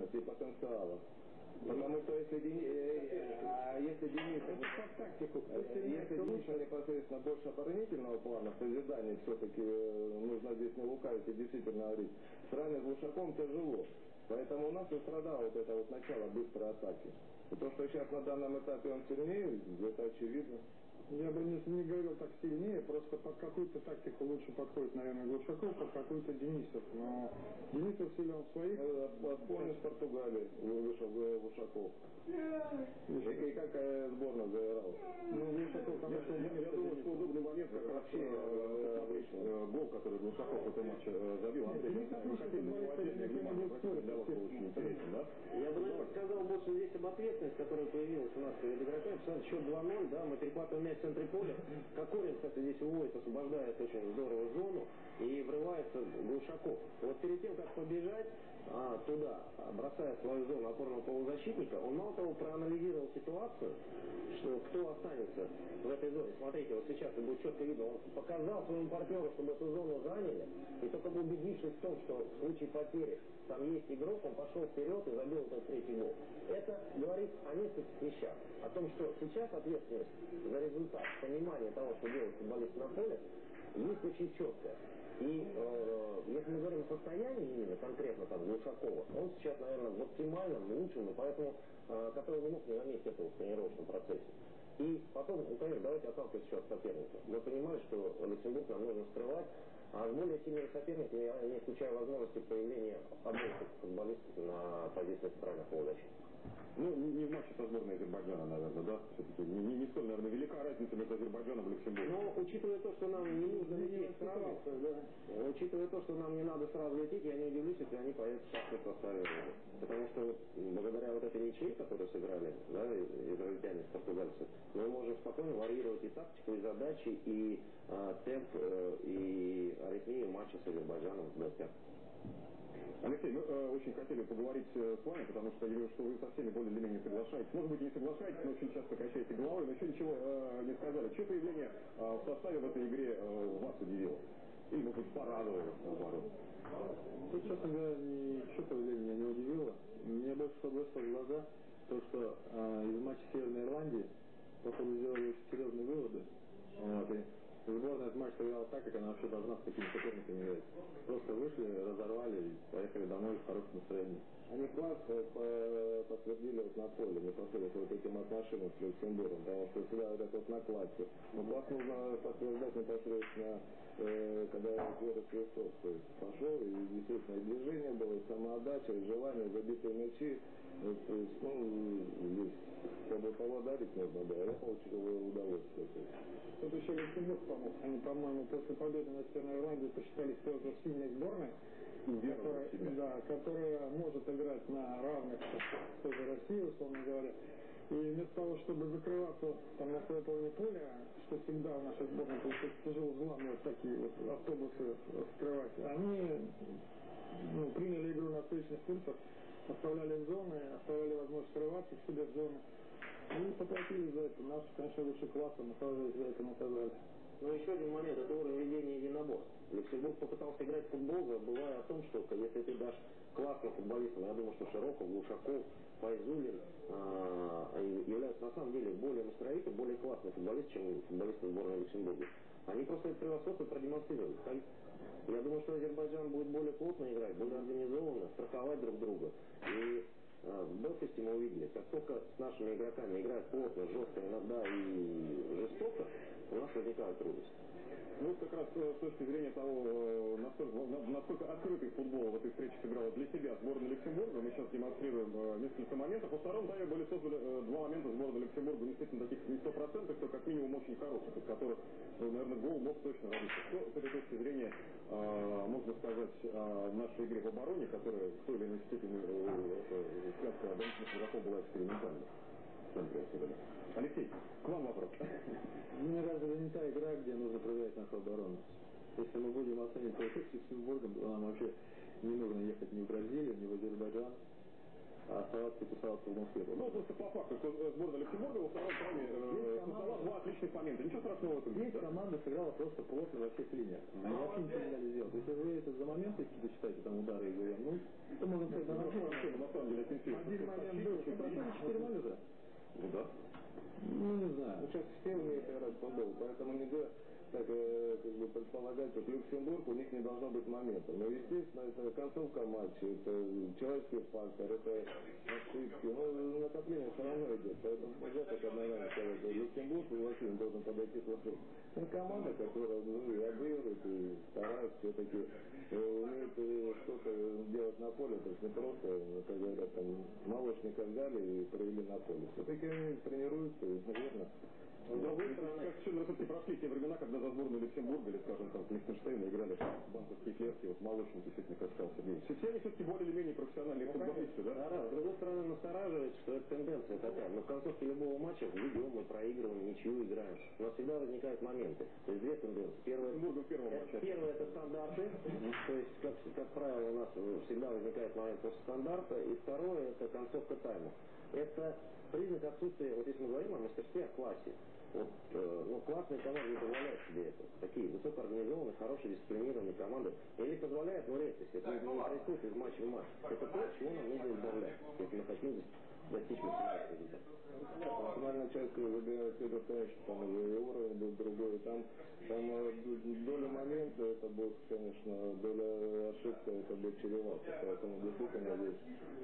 возможностей и потенциала. Потому что если Денис, а если Денис, тактику, если Дениса непосредственно больше оборонительного плана, созидания все-таки нужно здесь не лукавить и действительно говорить. С ранним Глушаком тяжело. Поэтому у нас и страдало вот это вот начало быстрой атаки. И то, что сейчас на данном этапе он сильнее, это очевидно. Я бы не, не говорил так сильнее, просто под какую-то тактику лучше подходит, наверное, Глушаков, под какую-то Денисов. Но Денисов силен своих. Вспомни с Португалии вышел Глушаков. И как сборная заиграла. Ну, Глушаков, конечно, я, я думаю, что удобный момент как вообще э, гол, который Глушаков в этом матче забил. Андрей. Очень интересно, да? Я бы наверное, сказал больше здесь об ответственности, которая появилась у нас перед игроками. Счет 2-0, да, мы перехватываем мяч в центре поля. Кокорин, кстати, здесь уводит, освобождает очень здорово зону и врывается Глушаков. Вот перед тем, как побежать а, туда, бросая свою зону опорного полузащитника, он мало того проанализировал ситуацию, что кто останется в этой зоне. Смотрите, вот сейчас это будет четко видно, он показал своему партнеру, чтобы эту зону заняли, и только убедившись в том, что в случае потери там есть игрок, он пошел вперед и забил этот третий гол. Это говорит о нескольких вещах. О том, что сейчас ответственность за результат, понимание того, что делает футболист на поле, есть очень четкая. И э, если мы говорим о состоянии именно конкретно там Глушакова, он сейчас, наверное, в оптимальном, лучшем, и поэтому, э, который не мог не заметить этого в тренировочном процессе. И потом, ну, конечно, давайте отталкиваться еще от соперника. Мы понимали, что Люксембург нам нужно скрывать, а с более сильными соперниками я не исключаю возможности появления обоих футболистов на позиции центральных полузащитников. Ну, не, не в матче со сборной Азербайджана, наверное, да? Все-таки не, не, не столь, наверное, велика разница между Азербайджаном и Люксембургом. Но учитывая то, что нам не нужно лететь сразу, да, учитывая то, что нам не надо сразу лететь, я не удивлюсь, если они поедут в составе. Потому что вот, благодаря вот этой ничьей, которую сыграли, да, израильтяне с португальцев, мы можем спокойно варьировать и тактику, и задачи, и э, темп, э, и аритмию матча с Азербайджаном в гостях. Алексей, мы э, очень хотели поговорить э, с вами, потому что я вижу, что вы со всеми более или менее соглашаетесь. Может быть, не соглашаетесь, но очень часто качаете головой, но еще ничего э, не сказали. Чье появление э, в составе в этой игре э, вас удивило? Или, может быть, порадовало, наоборот? Тут, честно говоря, ничего появления меня не удивило. Мне больше всего бросило в глаза то, что э, из матча Северной Ирландии, походу, сделали очень серьезные выводы. Вот, и Сборная этот матч сыграла так, как она вообще должна с такими соперниками играть. Просто вышли, разорвали и поехали домой в хорошем настроении. Они класс э, подтвердили вот на поле, не подходят вот этим отношениям с Люксембургом, потому что всегда вот это вот на классе. Но класс нужно подтверждать непосредственно, э, когда Гера Крестов то есть, пошел, и действительно и движение было, и самоотдача, и желание, забитые мячи. Ну, здесь, чтобы кого дарить нужно, да, я получил удовольствие. Тут еще Люксембург помог. Они, по-моему, после победы на Северной Ирландии посчитались тоже сильной сборной, которая, да, которая может играть на равных с той же Россией, условно говоря. И вместо того, чтобы закрываться там на своей половине поля, что всегда в нашей сборной получается тяжело взламывать такие вот автобусы скрывать, они ну, приняли игру на встречных курсах, оставляли зоны, оставляли возможность скрываться в себе в зоны. И поплатили за это. Наш, конечно, лучше класса, но за это наказали. Но еще один момент, это уровень ведения единоборств. Люксембург попытался играть в футбол, забывая о том, что если ты дашь классным футболистам, я думаю, что Широков, Глушаков, Файзулин э, являются на самом деле более настроительными, более классные футболисты, чем футболисты сборной Люксембурга. Они просто это превосходство продемонстрировали. Я думаю, что Азербайджан будет более плотно играть, более организованно, страховать друг друга. И э, в Белфасте мы увидели, как только с нашими игроками играют плотно, жестко, иногда и жестоко, у нас возникают трудности. Ну, как раз э, с точки зрения того, э, насколько, насколько открытый футбол в этой встрече сыграла для себя сборная Люксембурга, мы сейчас демонстрируем э, несколько моментов. Во втором тайме были созданы два момента сборной Люксембурга, действительно таких не стопроцентных, то как минимум очень хороших, из которых, наверное, гол мог точно родиться. Что с этой точки зрения можно сказать о нашей игре в обороне, которая в той или иной степени связка оборонительных игроков была экспериментальной? Алексей, к вам вопрос. Мне разве не та игра, где нужно проверять нашу оборону? Если мы будем оценивать процесс с Люксембургом, то нам вообще не нужно ехать ни в Бразилию, ни в Азербайджан. А оставаться и тусоваться в Москве. Ну, просто по факту, что сборная Люксембурга во втором тайме э, создала два отличных момента. Ничего страшного в этом нет. Здесь команда сыграла просто плотно во всех линиях. Они вообще ничего не дали сделать. Если вы это за моменты какие-то считаете, там удары и ГВМ, ну, это можно сказать, на На самом деле. Один момент был. Ну, просто 4 уже. Ну да. Ну, не знаю. Ну, сейчас все умеют играть в футбол, поэтому нельзя так э, как бы предполагать, что Люксембург у них не должно быть момента. Но, естественно, это концовка матча, это человеческий фактор, это ошибки. Ну, накопление все равно идет. Поэтому нельзя так одновременно сказать, Люксембург вообще не должен подойти плохой. Это команда, которая ну, и обыгрывает, и старается все-таки э, умеет э, что-то делать на поле, то есть не просто, как говорят, там, молочника взяли и провели на поле. Все-таки они тренируются, наверное, с другой стороны, как все все-таки прошли те времена, когда за сборную Люксембурга или, скажем, там, Лихтенштейна играли банковские клетки, вот молочник, действительно, как сказал Сергей. Все, все они все-таки более или менее профессиональные ну, футболисты, да? Да. С другой стороны, настораживает, что эта тенденция такая. Мы в концовке любого матча ведем, мы проигрываем, ничью играем. У нас всегда возникают моменты. То есть две тенденции. Первое, в первом матче. Первое это стандарты. То есть, как, как правило, у нас всегда возникает момент после стандарта. И второе это концовка тайма. Это признак отсутствия, вот если мы говорим о мастерстве, о классе. Вот, э, ну, классные команды не позволяют себе это. Такие высокоорганизованные, хорошие, дисциплинированные команды. Или позволяют, но редкость. Это не происходит из матча в матч. Это то, чего нам нужно избавлять, если мы хотим достичь максимального результата. Максимальная часть выбирает Федор Таевич, там уже и уровень был другой, там, там э, доля момента, это будет, конечно, доля ошибка, это будет чревато, поэтому действительно здесь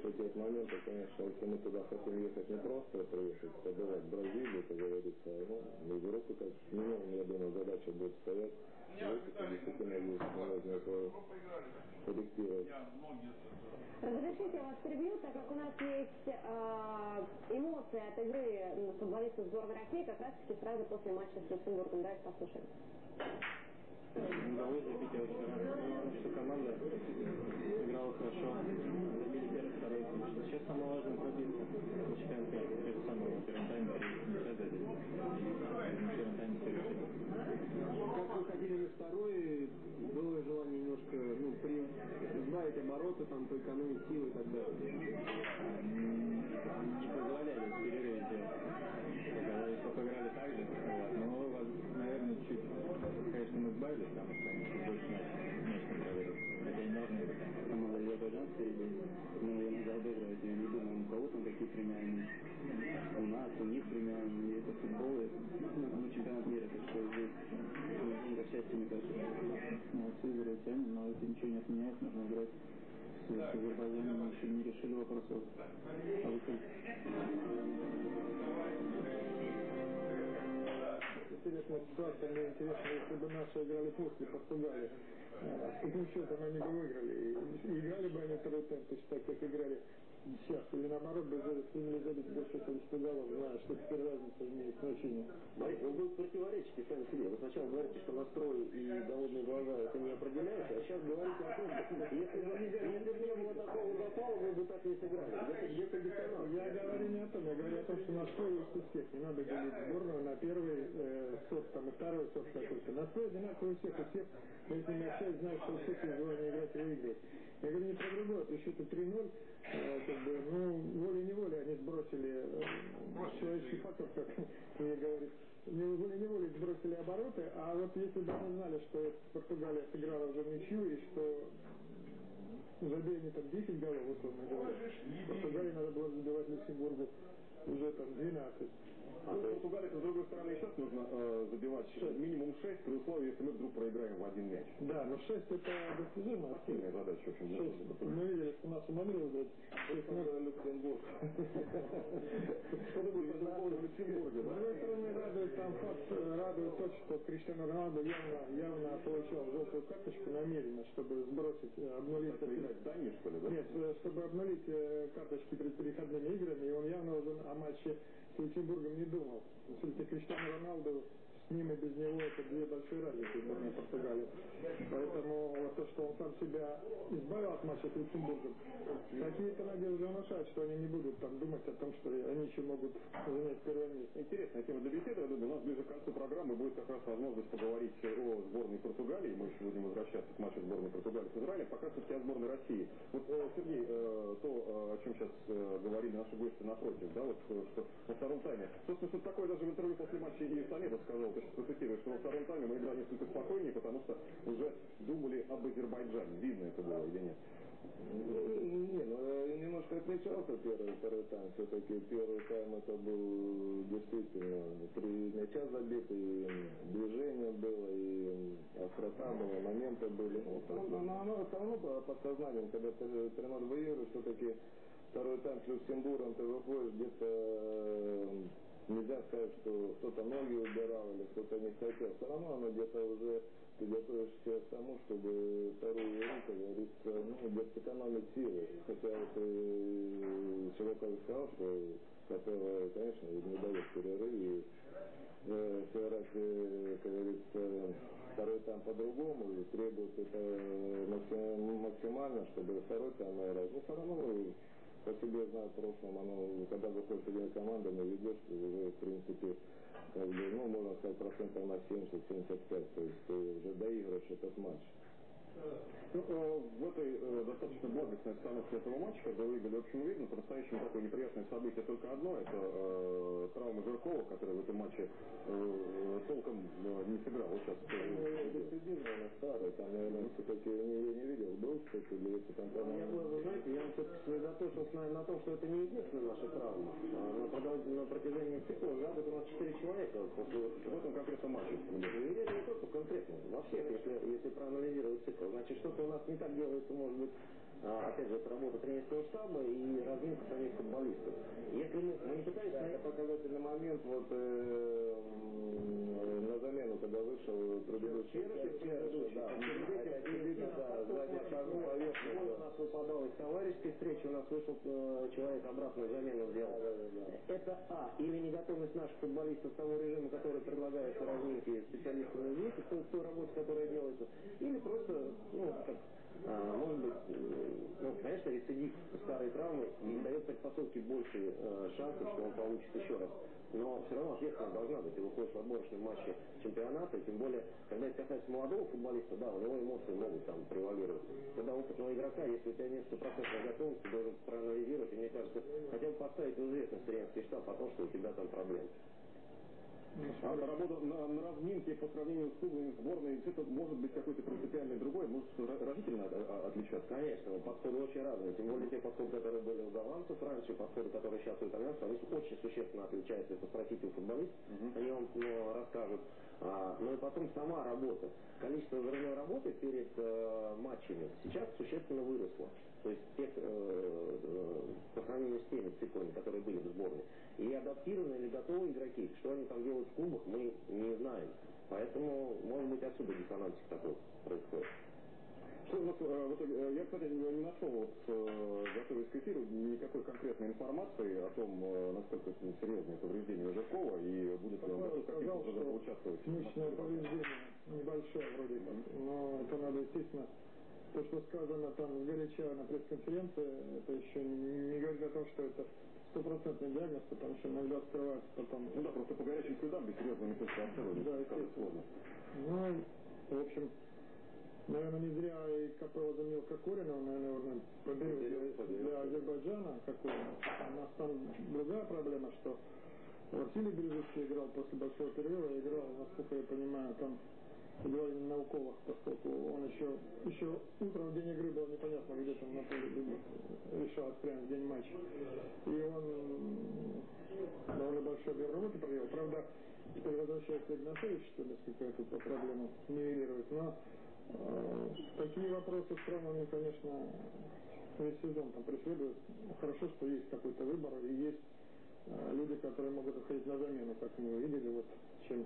эти моменты, конечно, если мы туда хотим ехать не просто приехать, побывать в Бразилии, как говорится, ну, в Европе, как минимум, я думаю, задача будет стоять, действительно здесь можно это корректировать. Разрешите вас перебью, так как у нас есть э, эмоции от игры футболистов сборной России как раз таки сразу после матча с Люксембургом. Давайте послушаем. Удалось забить очень рано, что команда играла хорошо, забили первый, второй. Сейчас самое важное пробиться на чемпионате. Это самое в первом тайме, не забили. В первом тайме Как выходили на второй, было желание немножко ну, при, сбавить обороты, там, поэкономить силы и так далее. Не позволяли в перерыве делать. Когда сколько играли так же, вот. но, наверное, чуть, конечно, мы сбавились, потому что они чуть больше мяч, мяч контролируют. Хотя не должны быть. Команда Азербайджан впереди. Мы иногда обыгрывать, я не думаю, у кого там какие премиальные. У нас, у них. Это футбол, это ну, чемпионат мира, так что здесь деньга счастья, мне кажется. Молодцы израильтяне, но это ничего не отменяет, нужно играть с Азербайджаном, мы еще не решили вопрос о выходе. Интересная ситуация, мне интересно, если бы наши играли после Португалии, с каким счетом они бы выиграли, и играли бы они второй темп, так как играли сейчас, или наоборот бы сумели забить больше количество голов, зная, что теперь разница имеет значение. Смотрите, вы будете противоречите сами себе. Вы сначала говорите, что настрой и голодные глаза это не определяется, а сейчас говорите о том, что если бы, не было такого запала, вы бы так не сыграли. Где диссонанс. Я говорю не о том, я говорю о том, что настрой есть у всех. Не надо делить сборную на первый э, сорт, там, и второй сорт какой-то. Настрой одинаковый у всех, у всех, мы с ними общаюсь, знаю, что у всех есть желание играть и выиграть. Я говорю не про другое, счете 3-0, э, как бы, ну, волей-неволей они сбросили э, человеческий фактор, как мне говорит, волей-неволей сбросили обороты, а вот если бы они знали, что Португалия сыграла уже ничью, и что забили они там 10 голов, условно говоря, Португалии надо было забивать Люксембургу уже там 12. А ну, Португалии, с другой стороны, сейчас нужно э, забивать 6. минимум 6, при условии, если мы вдруг проиграем в один мяч. Да, но 6 это достижимо. Сильная задача, в общем. 6. Мы видели, что нас умогли выиграть. 6 0 Люксембург. Что будет по поводу Люксембурга? С другой стороны, радует там факт, радует то, что Криштиано Роналдо явно, явно получал желтую карточку намеренно, чтобы сбросить, обнулить... Играть Дани, что ли, да? Нет, чтобы обнулить карточки перед переходными играми, и он явно уже матче с Люксембургом не думал. Все-таки Криштиану Роналду с ним и без него это две большие разницы сборной Португалии. Поэтому вот то, что он сам себя избавил от матча с Люксембургом, какие-то надежды внушают, что они не будут там думать о том, что они еще могут занять первое место. Интересная тема для беседы, я думаю, у нас ближе к концу программы будет как раз возможность поговорить о сборной Португалии. Мы еще будем возвращаться к матчу сборной Португалии с Израилем. Пока все-таки о сборной России. Вот, э, Сергей, э, то, э, о чем сейчас говорили наши гости напротив, да, вот что на втором тайме. Собственно, что такое даже в интервью после матча и Самедов сказал, процитируешь, что во втором тайме мы играли несколько спокойнее, потому что уже думали об Азербайджане. Видно это было или нет? Не, ну немножко отличался первый и второй тайм. Все-таки первый тайм это был действительно три мяча забиты, и движение было, и острота была, моменты были. Ну, но, но оно все равно под сознанием, когда ты 3 выигрываешь, все-таки второй тайм с Люксембургом ты выходишь где-то нельзя сказать, что кто-то ноги убирал или кто-то не хотел. Все равно оно где-то уже ты готовишься к тому, чтобы вторую как говорится, ну, где сэкономить силы. Хотя вот э, Широков сказал, что Капелла, конечно, не дает перерыв и э, сыграть, э, как говорится, второй там по-другому и требует это максимально, чтобы второй там играть. Ну, все равно по себе знаю в прошлом, оно, когда выходишь с одной командой, ведешь, уже, в принципе, как бы, ну, можно сказать, процентов на 70-75, то есть ты уже доигрываешь этот матч. Ну, э, в этой э, достаточно благостной обстановке этого матча, когда выиграли общим видно, по-настоящему такое неприятное событие только одно, это э, травма Жиркова, который в этом матче э, толком э, не сыграл. Вот сейчас. Наверное, старый, там, наверное, все-таки я не, не видел, был, кстати, или это там... Я бы, вы знаете, я все-таки сосредоточился, наверное, на том, что это не единственная наша травма. А на, на протяжении цикла за год у нас 4 человека после в этом конкретном матче. Не только конкретно, во всех, если, если проанализировать цикл. Значит, что-то у нас не так делается, может быть, а, опять же, это работа тренерского штаба и разминка самих футболистов. Если мы, мы не пытаемся... Да, это показательный момент, вот э, на замену, когда вышел предыдущий. Предыдущий, да. у нас выпадал из товарищеской встречи, у нас вышел э, человек обратную замену сделал. Да, да, да. Это А. Или неготовность наших футболистов того режима, который предлагается разминки специалистами здесь, той, той работе, которая делается. Или просто, ну, как может быть, ну, конечно, рецидив старой травмы не дает предпосылки больше э, шансов, что он получит еще раз. Но все равно ответственность должна быть. Ты выходишь в отборочном матче чемпионата, и тем более, когда это касается молодого футболиста, да, у него эмоции могут там превалировать. Когда опытного игрока, если у тебя нет стопроцентной готовности, ты должен проанализировать, и мне кажется, хотя бы поставить в известность тренерский штаб о том, что у тебя там проблемы. А работа на, на разминке по сравнению с клубами сборной, это может быть какой-то принципиальный другой, может разительно отличаться? Конечно, подходы очень разные. Тем более те подходы, которые были у голландцев раньше, подходы, которые сейчас у итальянцев, они очень существенно отличаются. Если спросите у футболистов, угу. они вам ну, расскажут. А, ну и потом сама работа. Количество взрывной работы перед э, матчами сейчас существенно выросло. То есть тех, э, э, по сравнению с теми циклами, которые были в сборной. И адаптированы или готовы игроки, что они там делают в клубах, мы не знаем. Поэтому, может быть, отсюда диссонансик такой происходит. Что у нас, э, вот, э, я, кстати, не нашел, вот, э, готовясь к эфиру, никакой конкретной информации о том, насколько серьезное повреждение Жиркова и будет ли он готов каким-то образом участвовать. Личное повреждение небольшое вроде как, но это надо, естественно, то, что сказано там горяча на пресс-конференции, это еще не говорит о том, что это стопроцентный диагноз, потому что иногда скрывается потом... Ну да, просто по горячим следам без серьезной метастации да, это сложно. Ну, в общем, наверное, не зря и Капелла заменил Кокорина, он, наверное, поберет для Азербайджана Кокорина. У нас там другая проблема, что Василий Березовский играл после большого перерыва, играл, насколько я понимаю, там говорили на уколах, поскольку он еще, еще утром в день игры было непонятно, где там на поле решалось прямо в день матча. И он довольно большой объем работы провел. Правда, теперь возвращается Игнатович, что несколько эту проблему нивелирует. Но э, такие вопросы с травмами, конечно, весь сезон там преследуют. Хорошо, что есть какой-то выбор и есть э, люди, которые могут уходить на замену, как мы видели, вот чем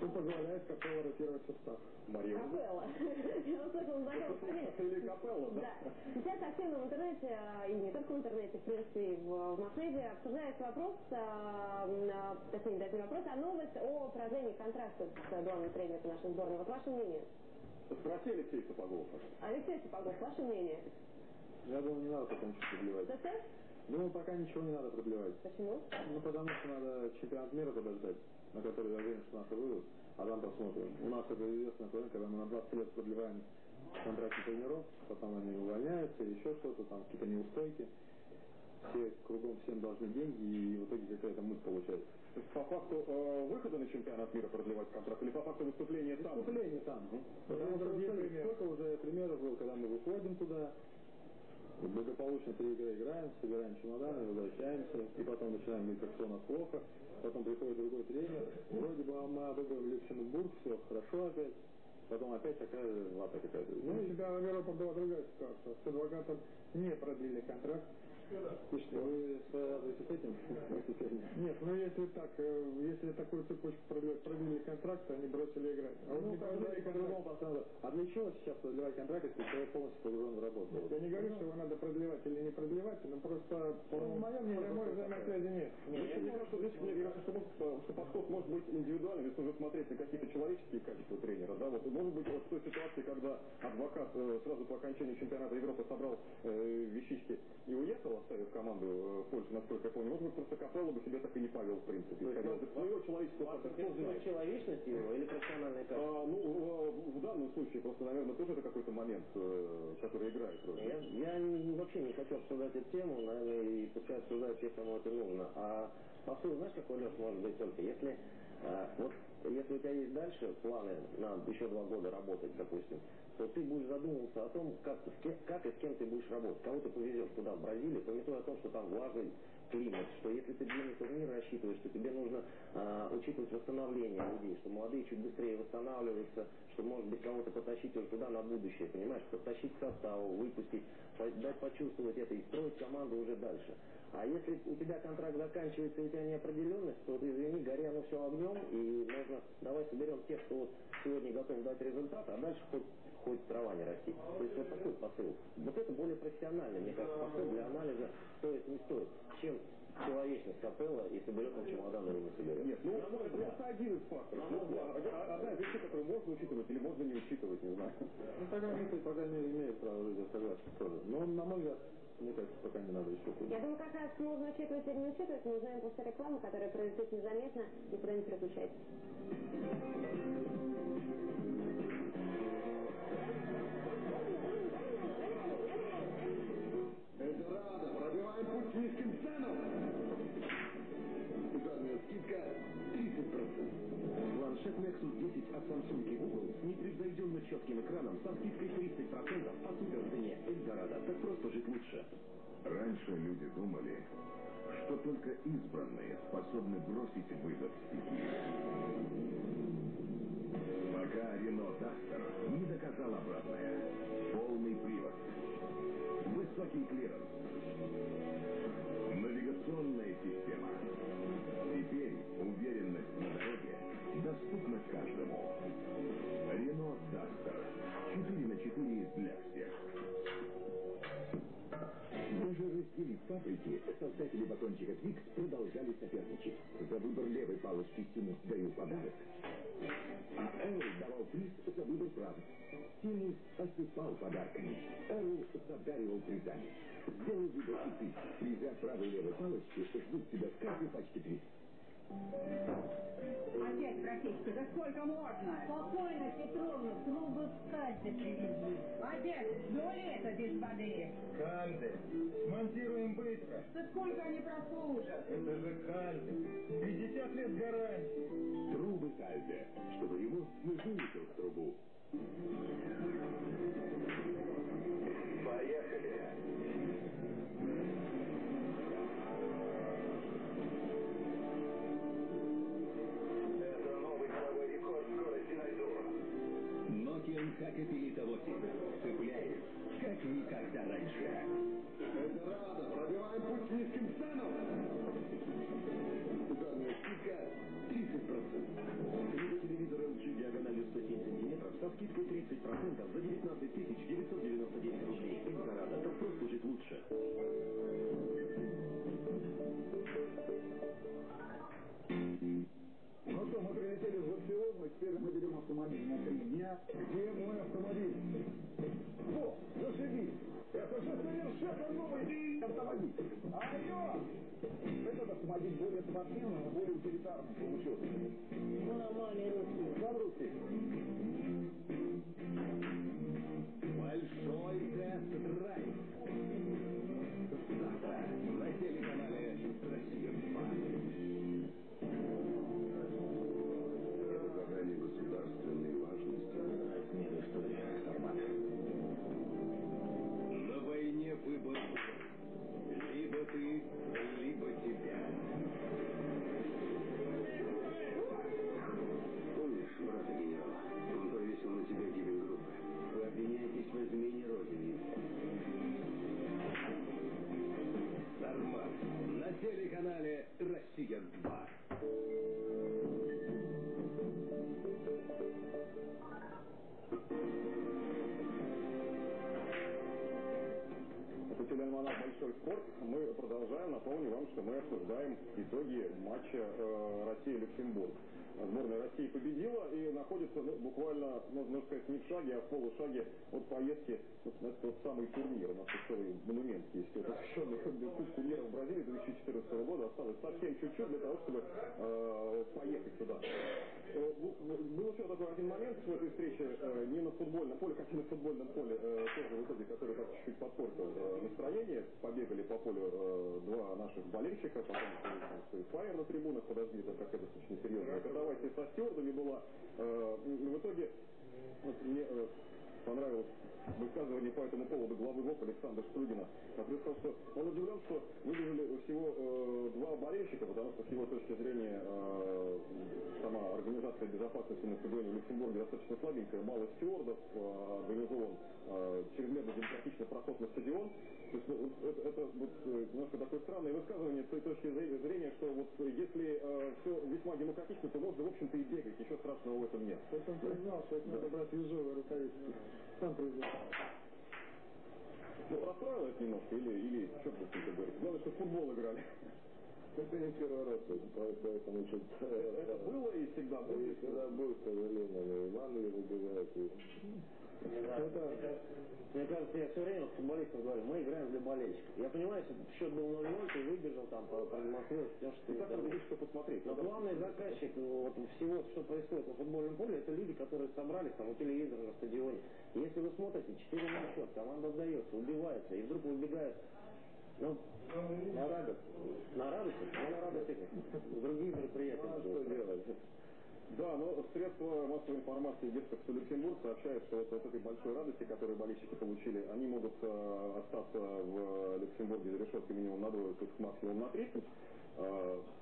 что позволяет Капелло ротировать состав. Мария. Капелла. Я услышала фамилию. Или Капелла, да? Да. Сейчас активно в интернете интернете, и не только в интернете, в принципе, и в, в масс-медиа обсуждается вопрос, а, точнее, даже не вопрос, а новость о продлении контракта с главным тренером нашей сборной. Вот ваше мнение? Спроси Алексей Сапогов. Алексей Сапогов, ваше мнение? Я думаю, не надо пока ничего продлевать. Что-что? Думаю, пока ничего не надо продлевать. Почему? Ну, потому что надо чемпионат мира подождать, на который я уверен, что наши выйдут, а там посмотрим. У нас это известная проблема, когда мы на 20 лет продлеваем контракты тренеров, потом они увольняются, еще что-то, там какие-то неустойки. Все кругом всем должны деньги, и в итоге какая-то муть получается. То есть по факту э, выхода на чемпионат мира продлевать контракт или по факту выступления там? Выступление там. Потому что сколько уже примеров было, когда мы выходим туда, благополучно три играем, собираем чемоданы, возвращаемся, и потом начинаем говорить, как у нас плохо, потом приходит другой тренер, вроде бы мы обыгрываем Люксембург, все хорошо опять, потом опять такая вата какая-то. Ну, у тебя в Европе была другая ситуация. С адвокатом не продлили контракт. Что, вы связываетесь с этим? Нет, ну если так, э, если такую цепочку продлили контракт, они бросили играть. А Ну, по-другому поставлю. А для чего сейчас продлевать контракт, если человек полностью погружен в работу? Я не говорю, что его надо продлевать или не продлевать, но просто по Ну, мое мнение, прямой просто взаимосвязи нет. Мне кажется, что, подход может быть индивидуальным, если уже смотреть на какие-то человеческие качества тренера. Да? Вот, может быть, вот в той ситуации, когда адвокат э, сразу по окончании чемпионата Европы собрал э, вещички и уехал, оставив команду э, в Польше, насколько я помню, может быть, просто Капелло бы себя так и не повел, в принципе. Исходя из своего человеческого фактора. Человечность его или профессиональные качества? А, ну, в, в данном случае просто, наверное, тоже это какой-то момент, э, который играет. Я, я вообще не хочу обсуждать эту тему, наверное, и пускай обсуждают те, кому это нужно. А посыл, знаешь, какой, Леш, может быть только? Если, а, вот, если у тебя есть дальше планы на еще два года работать, допустим, то ты будешь задумываться о том, как, как и с кем ты будешь работать. Кого ты повезешь туда, в Бразилию, пометуя о том, что там влажный климат, что если ты длинный турнир рассчитываешь, что тебе нужно а, учитывать восстановление людей, что молодые чуть быстрее восстанавливаются, что может быть кого-то потащить уже туда на будущее, понимаешь, подтащить к составу, выпустить, дать почувствовать это и строить команду уже дальше. А если у тебя контракт заканчивается и у тебя неопределенность, то ты, извини, гори оно все огнем, и можно, давай соберем тех, кто вот сегодня готов дать результат, а дальше хоть, хоть трава не расти. То есть вот такой посыл. Вот это более профессиональный, мне кажется, посыл для анализа стоит, не стоит, чем человечность капелла, и соберет он чемодан или не соберет. Нет, ну, это просто один из факторов. Ну, а- Одна из вещей, которую можно учитывать или можно не учитывать, не знаю. Ну, тогда по крайней мере, имеет право жить, я согласен тоже. Но, на мой взгляд, мне кажется, пока не надо еще куда. Я думаю, как раз можно учитывать или не учитывать, мы узнаем после рекламы, которая произойдет незаметно, никуда не переключайтесь. 30%. Планшет Nexus 10 от Samsung и Google с непревзойденно четким экраном со скидкой 30% по суперцене. Эльдорадо. Так просто жить лучше. Раньше люди думали, что только избранные способны бросить вызов стихии. Пока Renault Duster не доказал обратное. Полный привод. Высокий клиренс. Фабрики, создатели батончика Twix продолжали соперничать. За выбор левой палочки Тимус даю подарок. А Эрл давал приз за выбор правой. Тимус осыпал подарками. Эрл задаривал призами. Сделай выбор и ты. Призы правой и левой палочки ждут тебя в каждой пачке Twix. Опять практически, да сколько можно? Спокойно, Петровна, трубы Kalde привезли. Опять, доли это без воды. Кальды. Смонтируем быстро. Да сколько они прослужат? Это же кальды. 50 лет гарантии. Трубы Кальде, чтобы ему не вылетел в трубу. Раньше. Эльдорадо, пробиваем путь низким ценам. Ударная скидка 30%. Телевизор LG диагональю 107 сантиметров со скидкой 30% за 19 999 рублей. Эльдорадо. Так просто будет лучше. Ну что, мы прилетели в Барселону, и теперь мы берем автомобиль на три дня. Где мой автомобиль? О, зашибись! Это уже совершенно новый автомобиль. А ее, этот автомобиль более спортивный, более утилитарный получился. Мамами русские. Вам русские. Большой тест-драйв. Завтра на телеканале «Россия-2». «Россия-2». Это телеальманах «Большой спорт». Мы продолжаем. Напомню вам, что мы обсуждаем итоги матча э, Россия-Люксембург. Сборная России победила и находится ну, буквально, можно сказать, не в шаге, а в полушаге от поездки это тот самый турнир. У нас целый монумент есть, посвященный Кубку мира в Бразилии 2014 года. Осталось совсем чуть-чуть для того, чтобы э, поехать туда. Э, бу- Был еще такой один момент в этой встрече, э, не на футбольном поле, как и на футбольном поле, э, тоже в итоге, который так чуть-чуть подпортил э, настроение. Побегали по полю э, два наших болельщика, потом там, свой фаер на трибунах, подожди, это какая-то достаточно катавасия со стюардами была. Э, В итоге вот мне э, понравилось высказывание по этому поводу главы ВОК Александра Штрудина, который сказал, что он удивлен, что выбежали всего э, два болельщика, потому что с его точки зрения э, сама организация безопасности на стадионе в Люксембурге достаточно слабенькая, мало стюардов, э, организован э, чрезмерно демократичный проход на стадион. То есть, ну, вот это, это вот, э, немножко такое странное высказывание с той точки зре- зрения, что вот э, если все весьма демократично, то можно, в общем-то, и бегать, ничего страшного в этом нет. Есть он признал, что это надо брать ежовые рукавицы. Сам признал. Ну, расстроило это немножко, или, или что вы тут говорите? Главное, что в футбол играли. Это не первый раз, по- поэтому что-то... Это было и всегда И будет. всегда будет, к сожалению, но и в Англии выбегают, и Это, мне кажется, я все время футболистам говорю, мы играем для болельщиков. Я понимаю, если счет был 0-0, ты выбежал там, по- продемонстрировал, все, что И ты так там. что посмотреть. Но главный заказчик вот, всего, что происходит на футбольном поле, это люди, которые собрались там у телевизора на стадионе. И если вы смотрите, 4 на счет, команда отдается, убивается, и вдруг выбегает ну, на радость. на радость, ну, на радость этих, другие мероприятия. Ну, а что делать? Да, но средства массовой информации герцогства Люксембург сообщают, что вот от этой большой радости, которую болельщики получили, они могут э, остаться в Люксембурге за решеткой минимум на двое суток, максимум на 30. Э,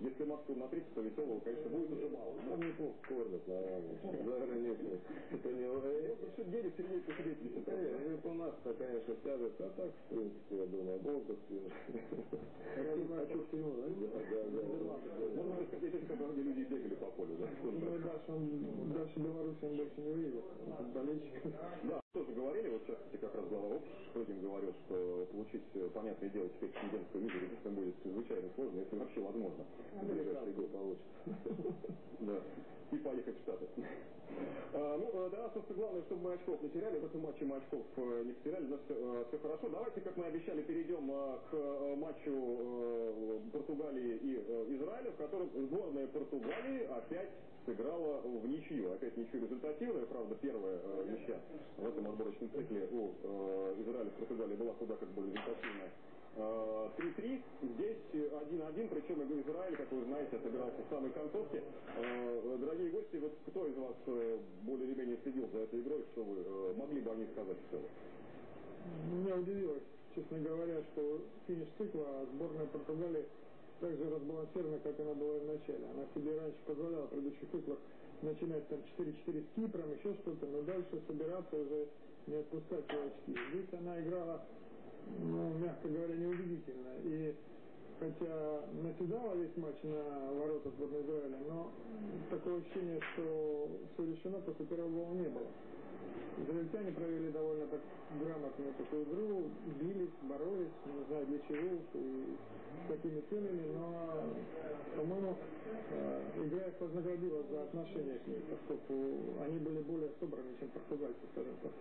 если максимум на 30, то веселого, конечно, будет уже мало. Там неплохо кормят. За границей. Это не... э, Ну, что денег сидеть, посидеть, не э, это у нас-то, конечно, тяжесть, а так, в принципе, я думаю, отдых. Хочу всего, да? Да, да, да. Можно когда где люди бегали по полю, да? Ну, дальше, он, дальше Беларусь он больше не выйдет. Болельщиков. Да, тоже говорили, вот сейчас, как раз глава ОП Шродин говорил, что получить, э, понятное дело, теперь студентскую визу действительно будет чрезвычайно сложно, если вообще возможно. Получится. Да. И поехать в Штаты. Ну, э, нас просто главное, чтобы мы очков не теряли. В этом матче мы очков э, не потеряли. У нас все, хорошо. Давайте, как мы обещали, перейдем э, к э, матчу э, Португалии и э, Израиля, в котором сборная Португалии опять сыграла в ничью. Опять ничью результативная. Правда, первая э, ничья в этом отборочном цикле у э, Израиля с Португалией была куда как более результативная. Э, 3-3, здесь 1-1, причем Израиль, как вы знаете, отыгрался в самой концовке. Э, Дорогие гости, вот кто из вас э, более или менее следил за этой игрой, что вы э, могли бы о ней сказать в целом? Меня удивило, честно говоря, что финиш цикла а сборная Португалии так же разбалансирована, как она была в начале. Она себе раньше позволяла в предыдущих циклах начинать там 4-4 с Кипром, еще что-то, но дальше собираться уже не отпускать очки. Здесь она играла, ну, мягко говоря, неубедительно. И хотя наседала весь матч на ворота сборной Израиля, но такое ощущение, что все решено после первого гола не было. Израильтяне провели довольно так грамотную такую игру, бились, боролись, не знаю для чего и с какими целями, но, по-моему, э, игра их вознаградила за отношение к ней, поскольку они были более собраны, чем португальцы, скажем так.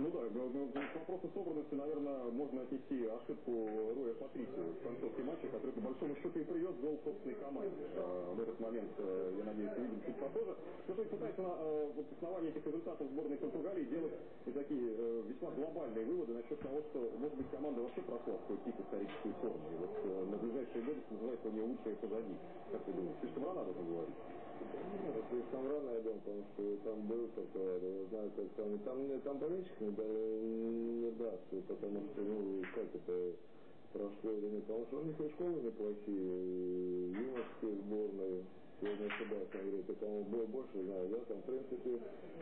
Ну да, к вопросу собранности, наверное, можно отнести ошибку Роя Патрисио в концовке матча, который по большому счету и привез гол собственной команде. В этот момент, я надеюсь, увидим чуть попозже. Ну, то есть пытается на вот, основании этих результатов сборной Португалии делать такие весьма глобальные выводы насчет того, что, может быть, команда вообще прошла в какой-то тип историческую форму. И вот на ближайшие годы называется у нее лучшее позади. Как ты думаешь, слишком рано об этом говорить? Слишком рано, я думаю, потому что там был такой, я знаю, как там, там, там болельщик не, не даст, потому что, ну, как это прошло или нет, потому что у них и школы неплохие, юношеские сборные, я не ошибаюсь, он говорит, я, по-моему, больше знаю, да, там, в принципе,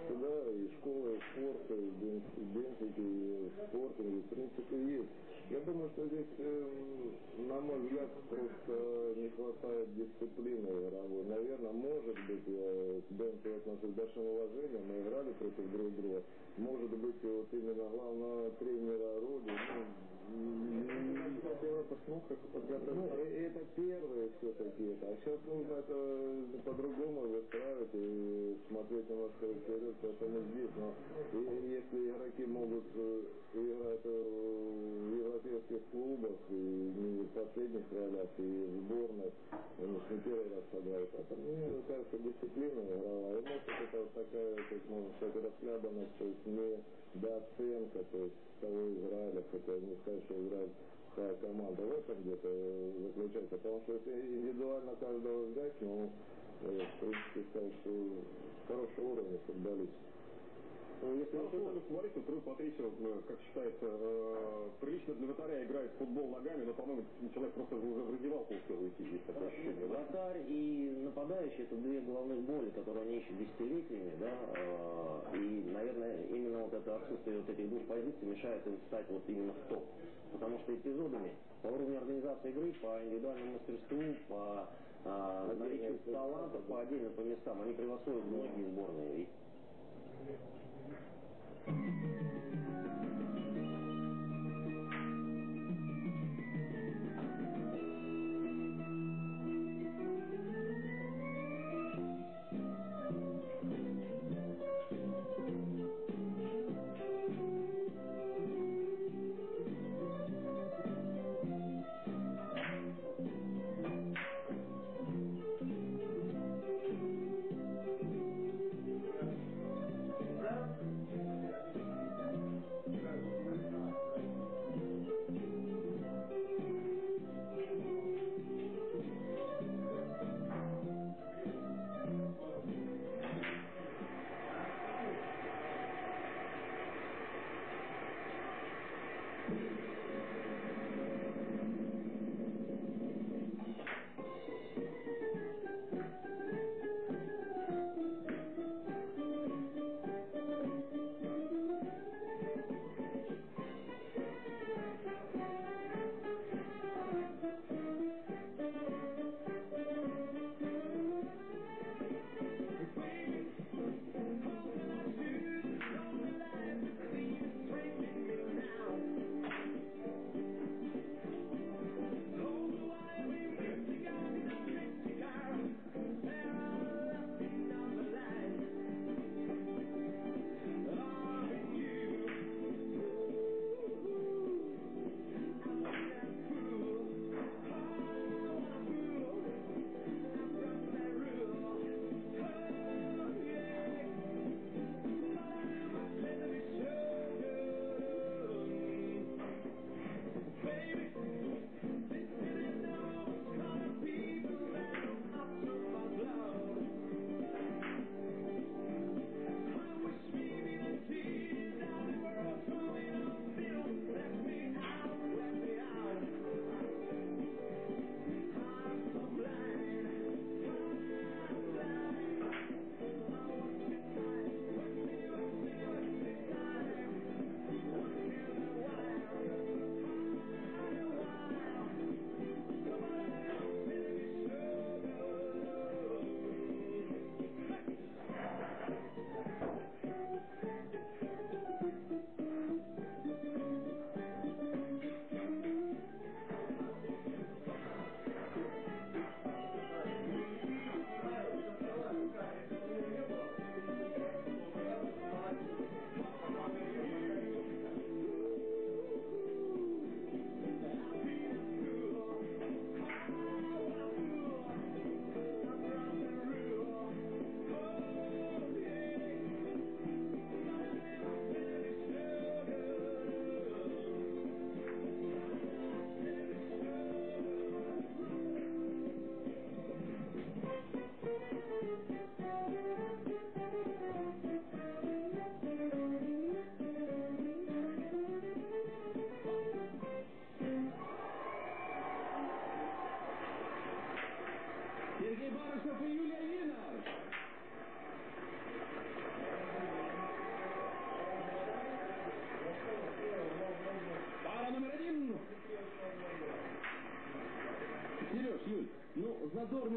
сюда и школа, и спорт, и бенфики, и спортинг, в принципе, есть. Я думаю, что здесь, э, мой взгляд, просто не хватает дисциплины игровой. Наверное, может быть, я к Бенку отношусь с большим уважением, мы играли против друг друга. Может быть, вот именно главного тренера Роди, ну. Ну, это первое все-таки. А сейчас нужно это по-другому выстраивать и смотреть немножко вперед, поэтому здесь. Но и, если игроки могут играть в европейских клубах и не последних ролях, и в сборной, же не первый раз сыграют. Это, мне кажется, дисциплина игровая. И может это вот такая, как можно сказать, расхлябанность, то есть не дооценка, то есть того Израиля, хотя не сказать, что Израиль такая команда в этом где-то заключается. Потому что если индивидуально каждого взять, ну, в принципе, сказать, что хорошего уровня Ну, если хорошо уровня футболиста, то Патрисио, как считается, э, прилично для вратаря играет в футбол ногами, но, по-моему, человек просто уже в раздевалку успел уйти, есть такое ощущение. Вратарь и нападающий это две головных боли, которые они ищут десятилетиями, да, э, и, наверное, именно вот это отсутствие вот этих двух позиций мешает им стать вот именно в топ. Потому что эпизодами по уровню организации игры, по индивидуальному мастерству, по а, наличию талантов, по отдельным по местам, они превосходят многие сборные.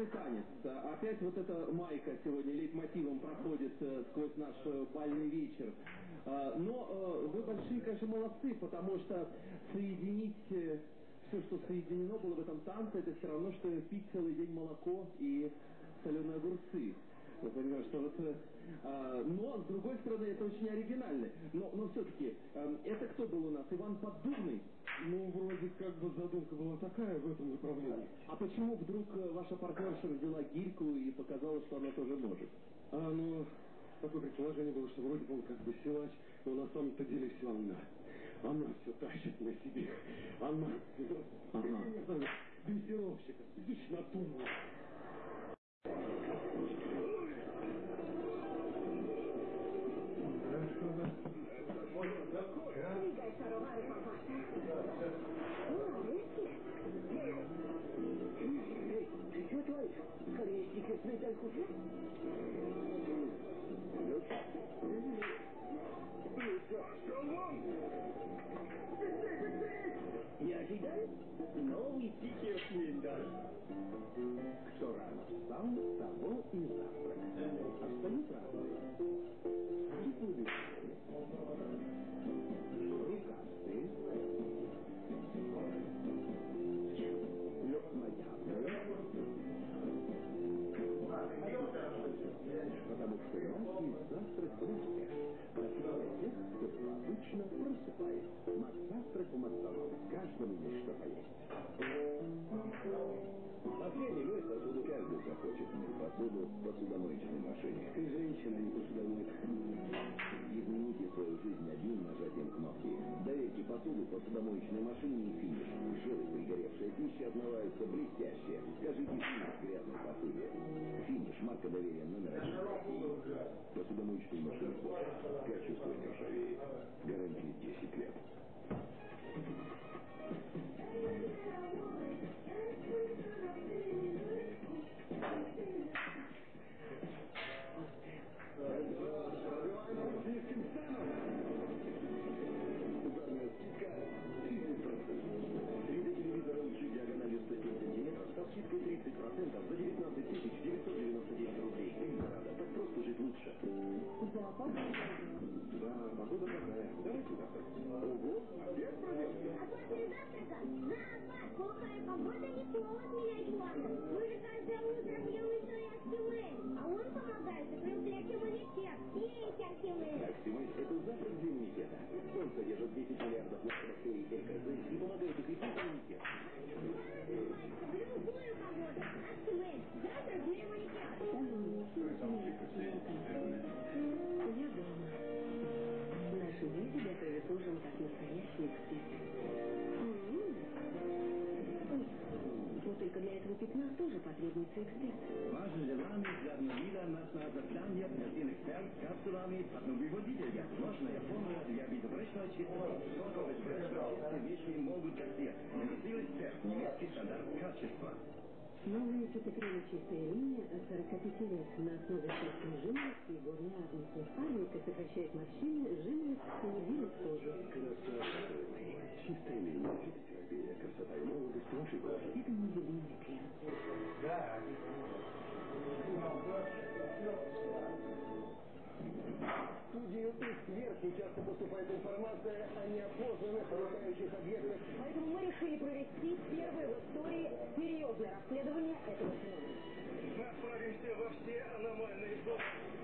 Задорный танец. Опять вот эта майка сегодня лейтмотивом проходит э, сквозь наш э, бальный вечер. А, Но э, вы большие, конечно, молодцы, потому что соединить все, что соединено было в этом танце, это все равно, что пить целый день молоко и соленые огурцы. Вы понимаете, что вот... а, но, с другой стороны, это очень оригинально. Но, но все-таки, это кто был у нас? Иван Поддубный? Ну, вроде как бы задумка была такая в этом направлении. А почему вдруг э, ваша партнерша взяла гирьку и показала, что она тоже может? А, ну, такое предположение было, что вроде бы он как бы силач, но на самом-то деле все она. Она все тащит на себе. Она. Ага. Дрессировщик. Видишь, Не ожидал? Новый стикер Флиндер. Кто рано встал, того и завтрак. Остаются разные. Теплые Рукастые. Завтрак близко. Просыпая тех, кто обычно просыпает. Макзавтрак у Макдональдс. Каждому есть что мой посуду каждый захочет мыть посуду в посудомоечной машине. Ты женщина, не посудомойка. Измените свою жизнь одним нажатием кнопки. Доверьте посуду посудомоечной машине и финиш. Жиры пригоревшая пища отмываются блестяще. Скажите финиш грязной посуде. Финиш – марка доверия номер один. Посудомоечные машины Bosch. Качество не ржавеет. Гарантия 10 лет. Ударная скидка Ого? А после завтрака зоопарк. Плохая потребуется эксперт. Важно для нами, для нас на закляние один эксперт с капсулами одновыводителя. Сложная формула для безупречного чистого сокового эспрессо. Все вещи могут свет. Наносил эксперт. Немецкий стандарт качества. Новая фитокрема «Чистая линия» от 45 лет на основе собственной жимолости и горно-агнусной фабрика сокращает морщины, жимолость, снизит кожу. Чистая линия фитотерапия. Красота и молодость вашей кожи. Это мой любимый крем. В студию сверху часто поступает информация о неопознанных летающих объектах. Поэтому мы решили провести первое в истории серьезное расследование этого феномена. Мы отправимся во все аномальные зоны.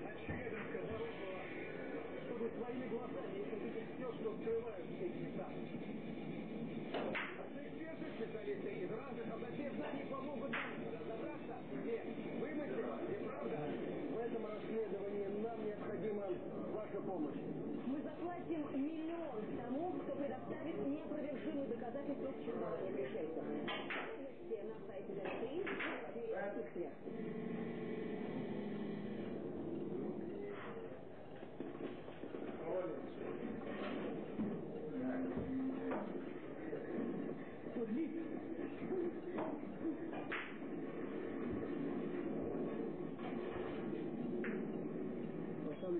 От Челябинска до Рыбного. Чтобы своими глазами увидеть все, что скрывают эти места. Эксперты, специалисты из разных областей знаний помогут нам разобраться, где вымысел, где правда. Расследовании нам необходима ваша помощь. Мы заплатим миллион тому, кто предоставит неопровержимые доказательства существования пришельцев. Подробности на сайте ДНТИ и эксперт.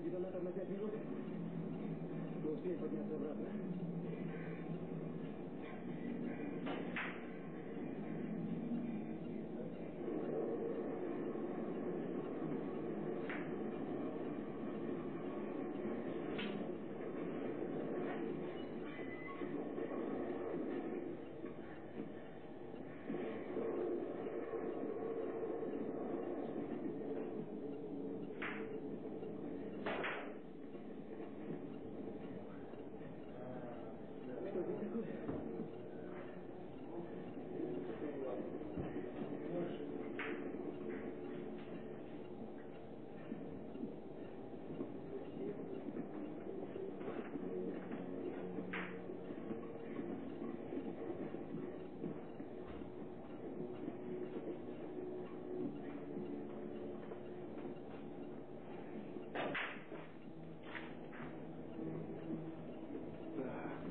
детонатор на 5 минут. Мы успеем подняться обратно. Что здесь такое?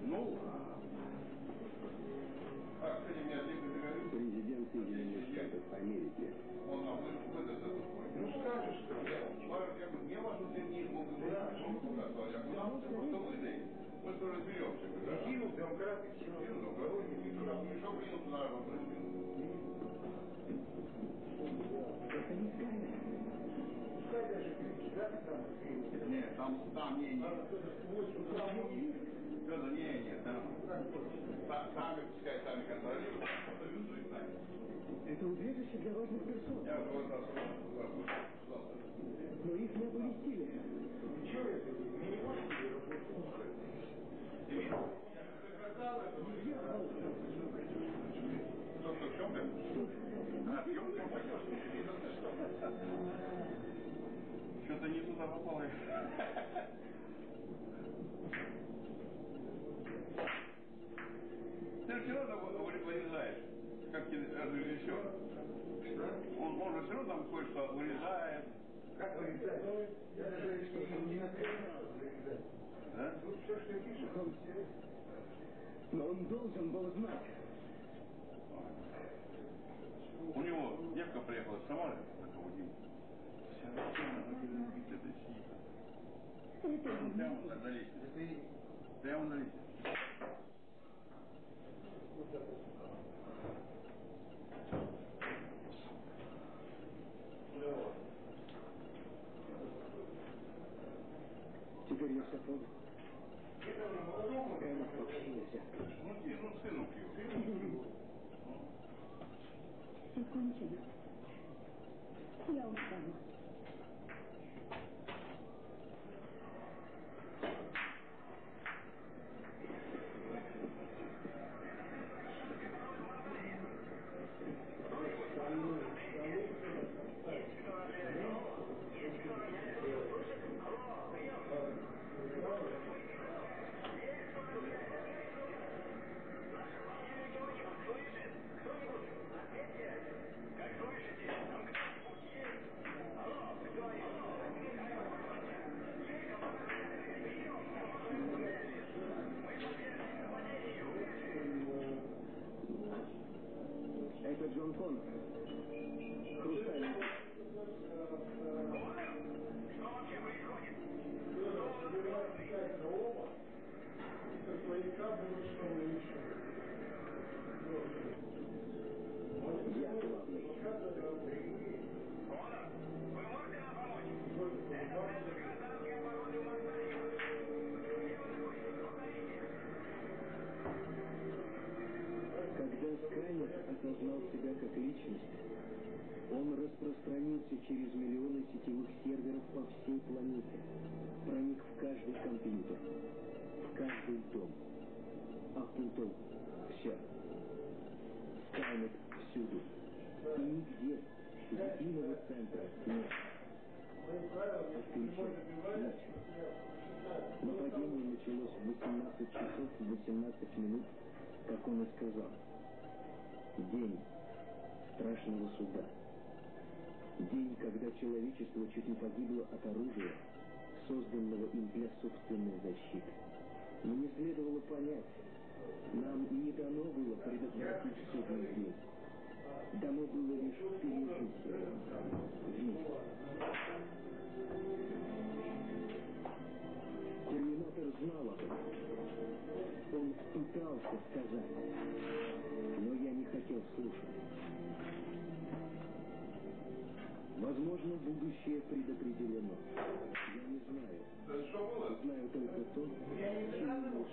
Ну, а, кстати, мне один договорился. Президент Соединенных Штатов Америки. Он нам выдаст этот Ну скажешь, что я, я что мы показывали. Я все просто выдай, мы скоро разберемся. Кинул, прям кратко, кинул, там не мешал, кинул туда, вопрос Это не Скайнет. Нет, там, там, не, не. Федор, не, не, там. Са- Сами, пускай сами контролируют. Это убежище для важных персон. Я раз, Но их не оповестили. Что-то не туда попало. Ты все равно вы- вырезаешь, как режиссер. Он, он же все равно там кое-что вырезает. Он Но он должен был знать. У него девка приехала с Самары, такого Димы. Вся на это сидит. Прямо на лестнице. Прямо на лестнице. Теперь я все понял. Скайнет вообще нельзя. Ну, где, ну, сынок его. Все кончено. Я устала. Это Джон Коннор. Хрустальный.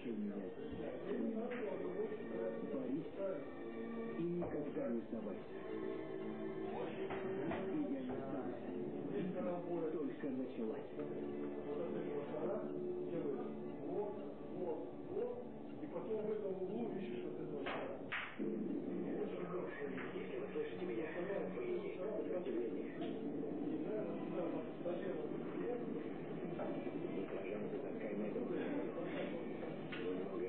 Терминатор. Борись и никогда не сдавайся. И я не сдался. Только началась. И потом в этом углу ищешь вот этого вы слышите меня, есть сопротивление. Баклажан это такая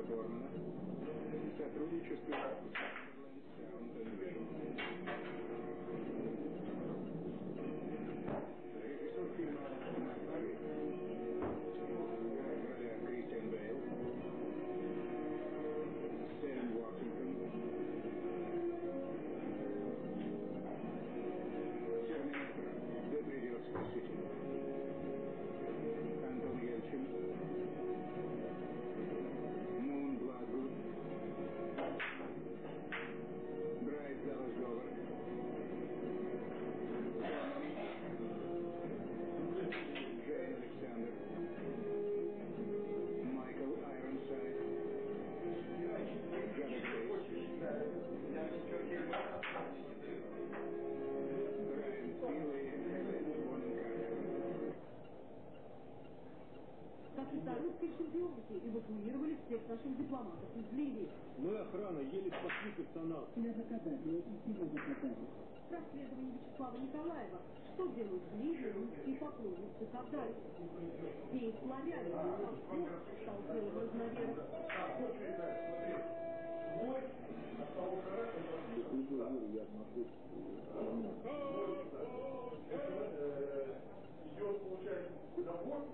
Морица Бормана. Сотрудничество поклонницы Кавдаи? Все славяне, а кто стал делом разновер. Я смотрю,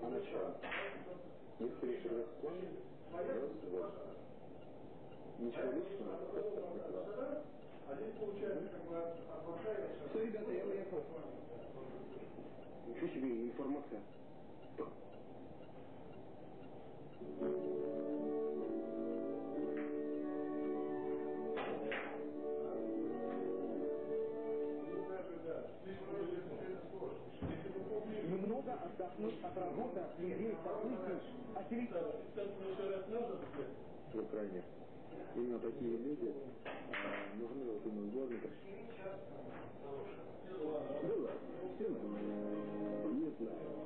Она что? Не встреча расклон? Вот. Ничего личного, просто прекрасно. Все, ребята, я уехал. Ничего себе информация. Немного отдохнуть от работы, от людей, событий, от телевизора. в Украине. Именно такие люди а, нужны вот именно дворникам. Было. Все нормально. Не знаю.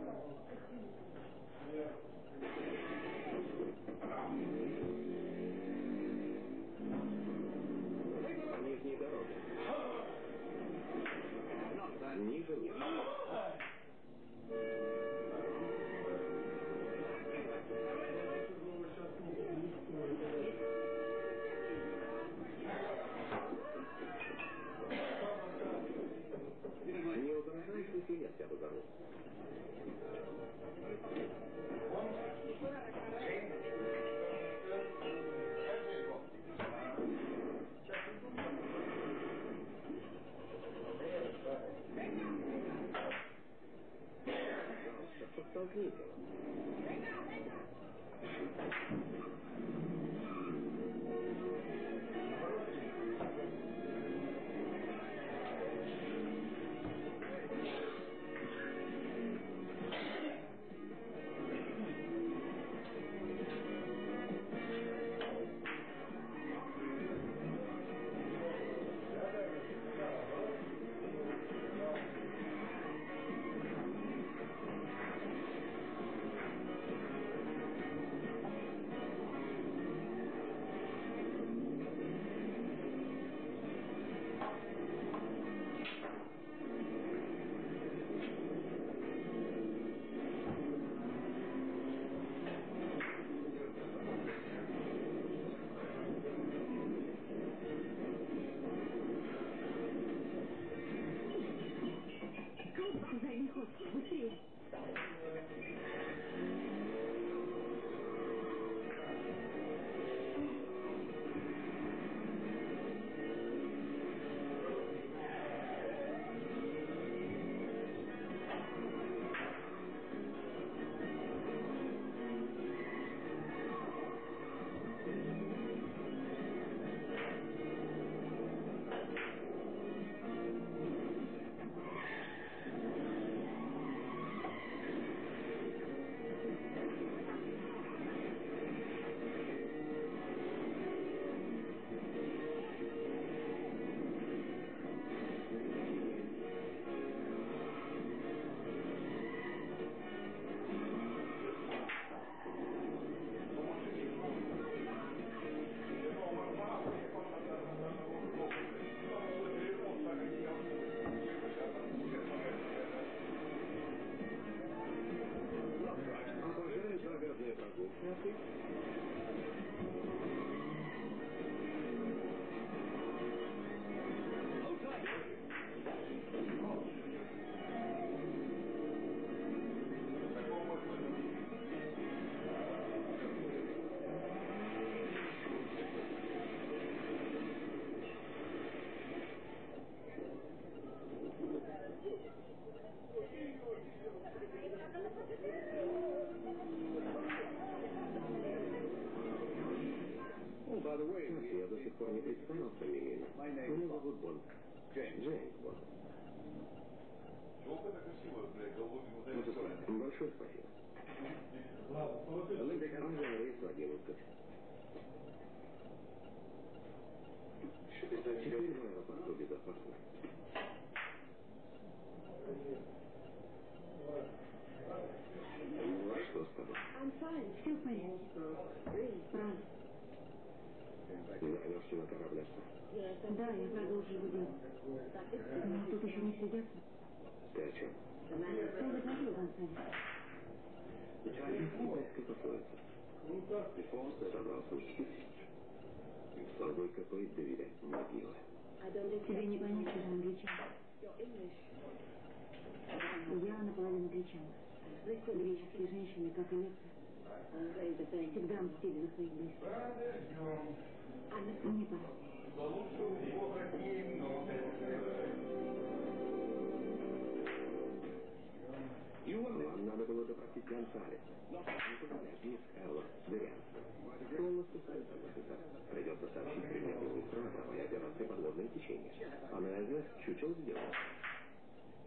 Чучел сделала.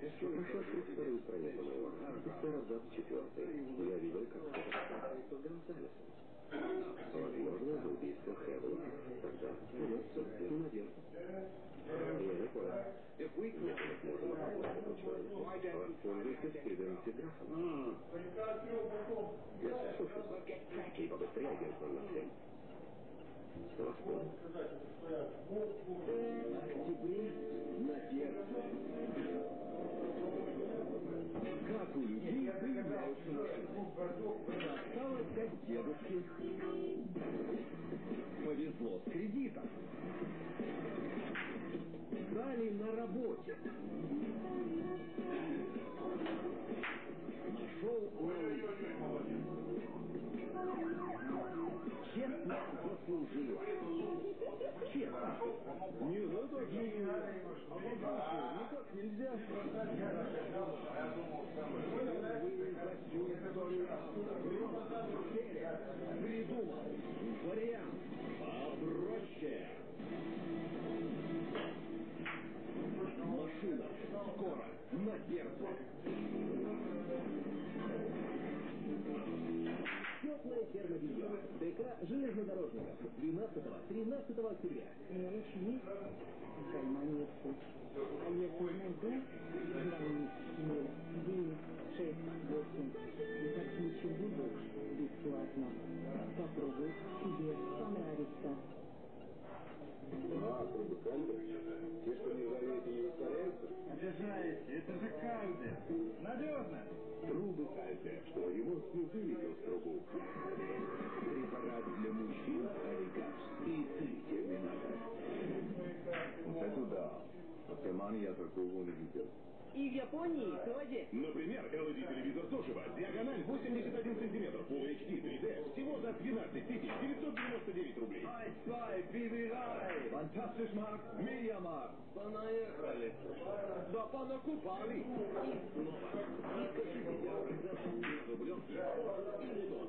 Пошла через вторую страницу моего рапорта, абзац четвертый. Я видел, как кто-то с Гонсалесом. Возможно, за убийство Хевела. Тогда придется надежда. Я не понял. Если мы сможем опознать этого человека, воспользуйтесь видом телеграфом. Слушай, и побыстрее, агент 007. Вас понял? Октябре на сердце. Как у людей появляются машины. Осталось как дедушке. Повезло с кредитом. Стали на работе. Нашел ловушку. Честно заслужила. Честно. Не, не... Никак нельзя. Придумал вариант попроще. Машина скоро на сердце. Теплая ферма белья. ДК железнодорожников. 12-13 октября. Мелочь есть, в кармане путь. А если найду, 0, 9, 6, 8. И как ничего больше, бесплатно. Попробуй, тебе понравится. А, трубы Те, Обижаете, это же Кальдер. Надежно. Трубы Кальтер, что его вылетел с трубу. Препарат для мужчин Арикас и три терминатора. Это да. От Кэмана я такого не видел. И в Японии тоже. Например, LED-телевизор Toshiba, диагональ 81 сантиметров, Full HD 3D, всего за 12 999 рублей. Ай, свай, бибирай. Фантастиш Марк, Медиамарк. Понаехали. Да понакупали. И снова. Рублевки или дон?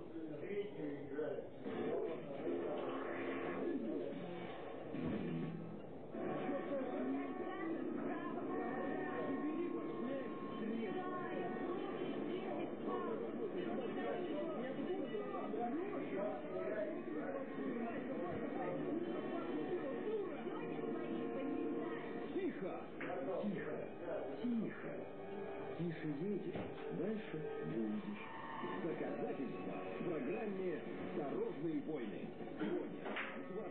Тихо! Тихо! Тихо! Тише едешь, дальше будешь. Доказательства в программе «Дорожные войны». Сегодня,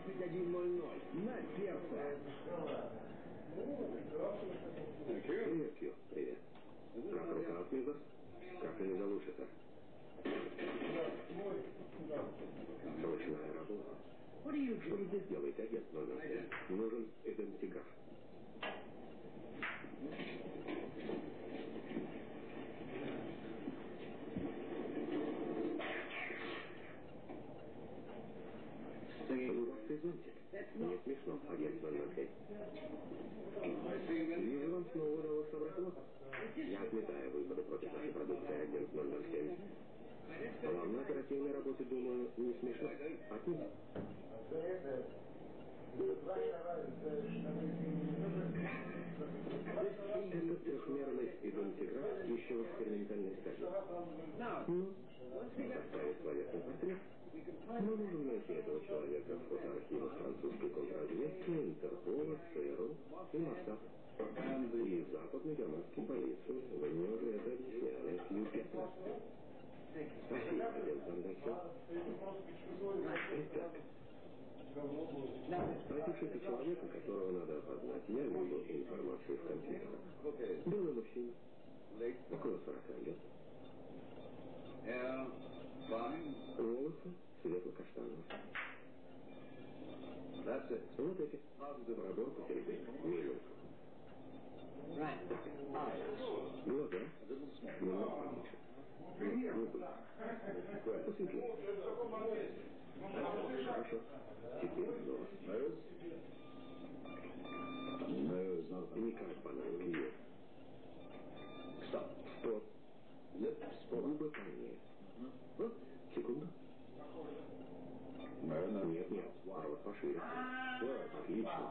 21.00 на сердце. Привет, Кью. Привет. Как рука от? Как они залучатся? Срочная работа. Что здесь делает агент 007? Нужен идентиграф. Дурацкий зонтик. Не смешно, агент 007. Вижу, вам снова удалось собрать лот. Я отметаю выпады против нашей продукции, агент 007. Вам на оперативной работе, думаю, не смешно. Отметь. Этот трехмерный идентиграф еще в экспериментальной стадии. Ну, составить словесный портрет. Мы можем найти этого человека в фотоархивах французской контрразведки, Интерпола, ЦРУ и Моссад. И западно-германской полиции. Вы мне уже это объясняли. Юпитер. Спросите это человека, которого надо опознать. Я введу информацию в компьютер. Белый мужчина. Около 40 лет. Волосы светло-каштановые. Вот эти. Пробор посередине. Минус. Глаза. Немного поменьше. Губы. Посветлее. Хорошо. Теперь нос. Не как банан клюет. Стоп. Стоп. Губы полнее. Секунду. Нет, нет. Рот пошире. Отлично.